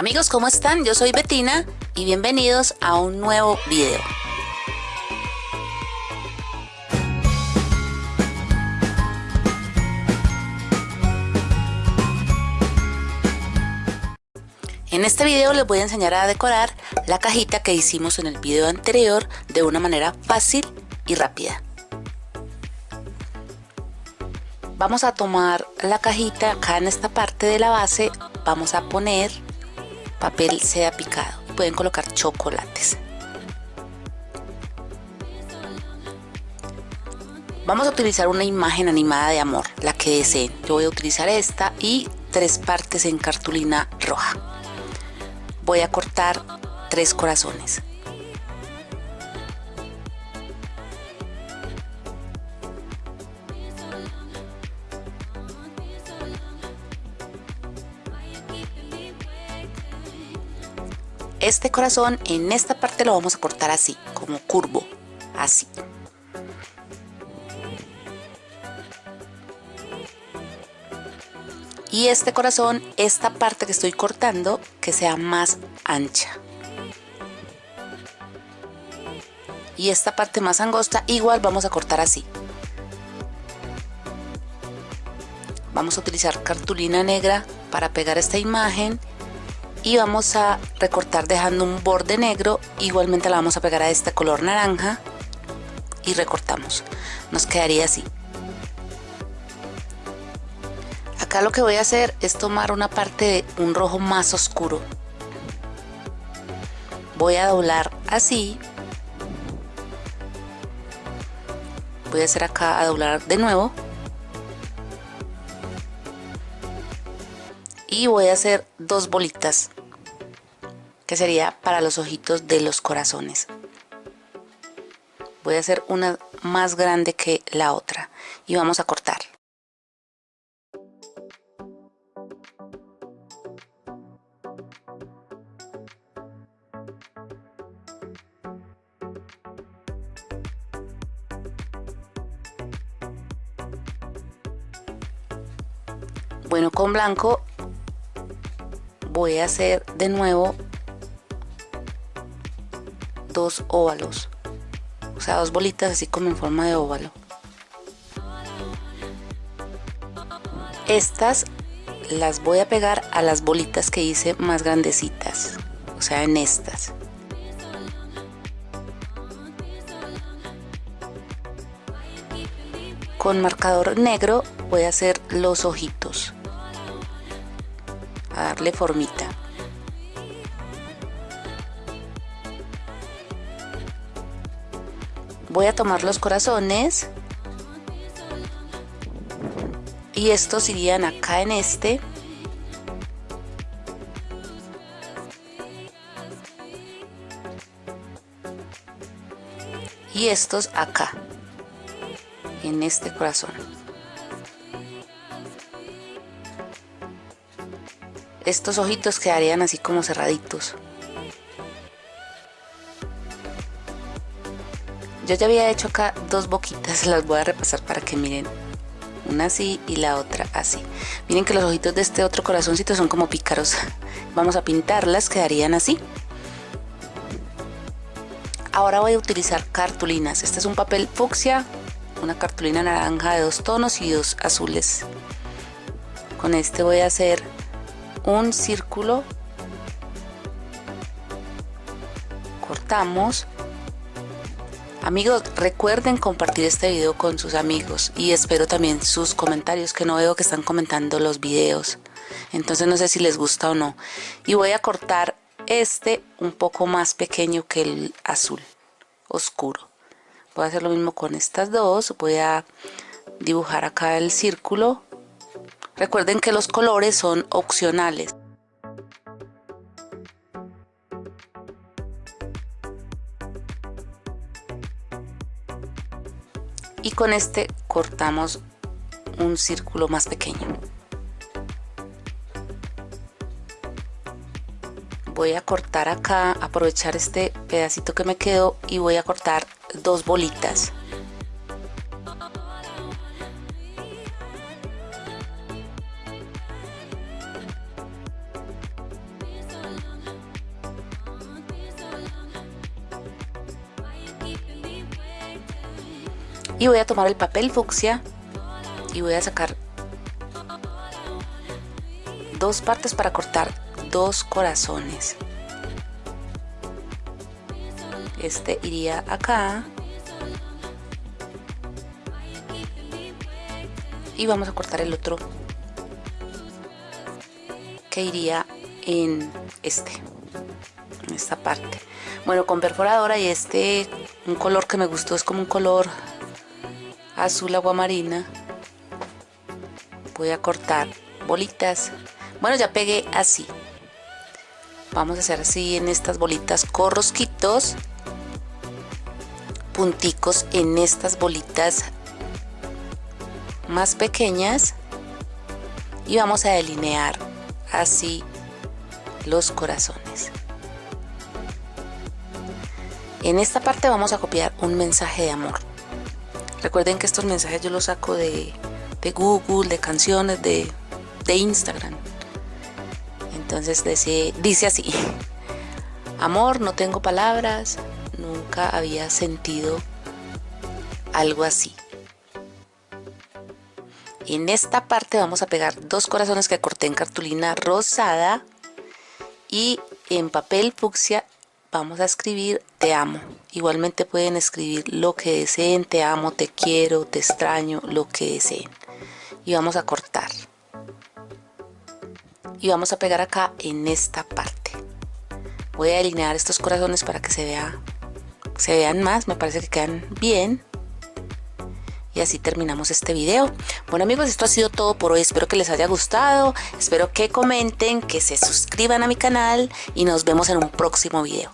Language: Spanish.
Amigos, ¿cómo están? Yo soy Betina y bienvenidos a un nuevo video. En este video les voy a enseñar a decorar la cajita que hicimos en el video anterior de una manera fácil y rápida. Vamos a tomar la cajita acá en esta parte de la base, vamos a poner papel seda picado. Pueden colocar chocolates. Vamos a utilizar una imagen animada de amor, la que deseen. Yo voy a utilizar esta y tres partes en cartulina roja. Voy a cortar tres corazones. Este corazón en esta parte lo vamos a cortar así, como curvo, así. Y este corazón, esta parte que estoy cortando, que sea más ancha. Y esta parte más angosta, igual vamos a cortar así. Vamos a utilizar cartulina negra para pegar esta imagen y vamos a recortar dejando un borde negro. Igualmente la vamos a pegar a este color naranja y recortamos. Nos quedaría así. Acá lo que voy a hacer es tomar una parte de un rojo más oscuro. Voy a doblar así. Voy a hacer acá a doblar de nuevo y voy a hacer dos bolitas que sería para los ojitos de los corazones. Voy a hacer una más grande que la otra y vamos a cortar. Bueno con blanco voy a hacer de nuevo dos óvalos. O sea dos bolitas así como en forma de óvalo. Estas las voy a pegar a las bolitas que hice más grandecitas. O sea en estas. Con marcador negro voy a hacer los ojitos darle formita. Voy a tomar los corazones. Y estos irían acá en este. Y estos acá en este corazón estos ojitos quedarían así como cerraditos. Yo ya había hecho acá dos boquitas las voy a repasar para que miren. Una así y la otra así. Miren que los ojitos de este otro corazoncito son como pícaros. Vamos a pintarlas quedarían así. Ahora voy a utilizar cartulinas. Este es un papel fucsia una cartulina naranja de dos tonos y dos azules. Con este voy a hacer un círculo cortamos. Amigos recuerden compartir este video con sus amigos y espero también sus comentarios que no veo que están comentando los videos. Entonces no sé si les gusta o no. Y voy a cortar este un poco más pequeño que el azul oscuro. Voy a hacer lo mismo con estas dos. Voy a dibujar acá el círculo Recuerden que los colores son opcionales. Y con este cortamos un círculo más pequeño. Voy a cortar acá, aprovechar este pedacito que me quedó y voy a cortar dos bolitas. Y voy a tomar el papel fucsia y voy a sacar dos partes para cortar dos corazones. Este iría acá. Y vamos a cortar el otro que iría en este en esta parte. Bueno con perforadora y este un color que me gustó es como un color azul agua marina. Voy a cortar bolitas. Bueno ya pegué así. Vamos a hacer así en estas bolitas corrosquitos punticos en estas bolitas más pequeñas. Y vamos a delinear así los corazones. En esta parte vamos a copiar un mensaje de amor recuerden que estos mensajes yo los saco de, Google, de canciones, de, de Instagram. Entonces dice, dice así amor no tengo palabras nunca había sentido algo así en esta parte vamos a pegar dos corazones que corté en cartulina rosada y en papel fucsia vamos a escribir te amo. Igualmente pueden escribir lo que deseen te amo te quiero te extraño lo que deseen. Y vamos a cortar. Y vamos a pegar acá en esta parte. Voy a alinear estos corazones para que se vea se vean más me parece que quedan bien. Y así terminamos este video. Bueno amigos esto ha sido todo por hoy. Espero que les haya gustado. Espero que comenten que se suscriban a mi canal. Y nos vemos en un próximo video